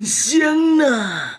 香呢。